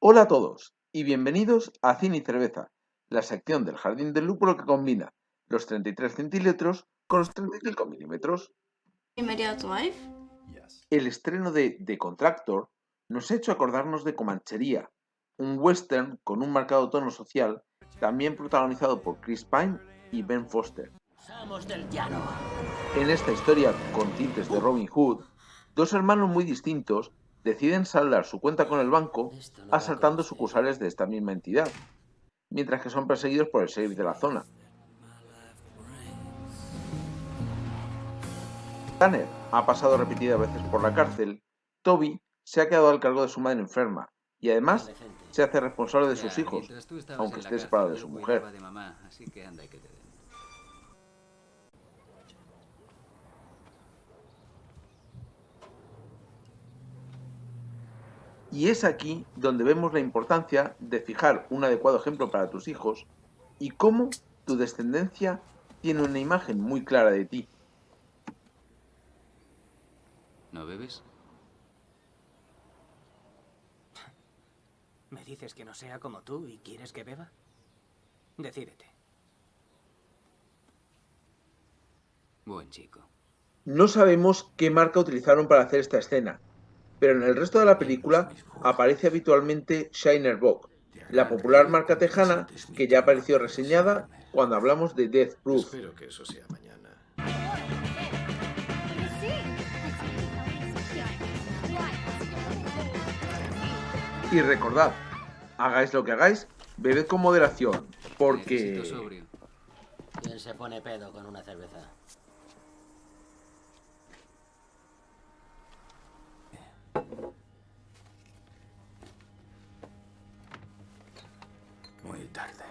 Hola a todos y bienvenidos a Cine y Cerveza, la sección del Jardín del Lúpulo que combina los 33 centímetros con los 35 milímetros. Immediate Life. El estreno de The Contractor nos ha hecho acordarnos de Comanchería, un western con un marcado tono social, también protagonizado por Chris Pine y Ben Foster. Somos del llano. En esta historia con tintes de Robin Hood, dos hermanos muy distintos deciden saldar su cuenta con el banco asaltando sucursales de esta misma entidad, mientras que son perseguidos por el sheriff de la zona. Tanner ha pasado repetidas veces por la cárcel, Toby se ha quedado al cargo de su madre enferma y además se hace responsable de sus hijos, aunque esté separado de su mujer. Y es aquí donde vemos la importancia de fijar un adecuado ejemplo para tus hijos y cómo tu descendencia tiene una imagen muy clara de ti. ¿No bebes? ¿Me dices que no sea como tú y quieres que beba? Decídete. Buen chico. No sabemos qué marca utilizaron para hacer esta escena, pero en el resto de la película aparece habitualmente Shiner Bock, la popular marca tejana que ya apareció reseñada cuando hablamos de Death Proof. Espero que eso sea mañana. Y recordad, hagáis lo que hagáis, bebed con moderación, porque... ¿Quién se pone pedo con una cerveza? muy tarde.